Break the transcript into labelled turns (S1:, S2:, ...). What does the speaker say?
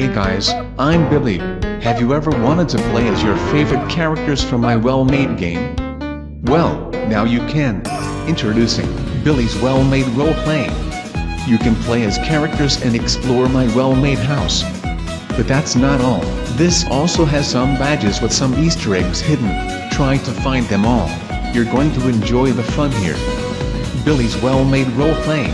S1: Hey guys, I'm Billy. Have you ever wanted to play as your favorite characters from my well-made game? Well, now you can. Introducing, Billy's well-made role-playing. You can play as characters and explore my well-made house. But that's not all, this also has some badges with some easter eggs hidden, try to find them all. You're going to enjoy the fun here. Billy's well-made role-playing.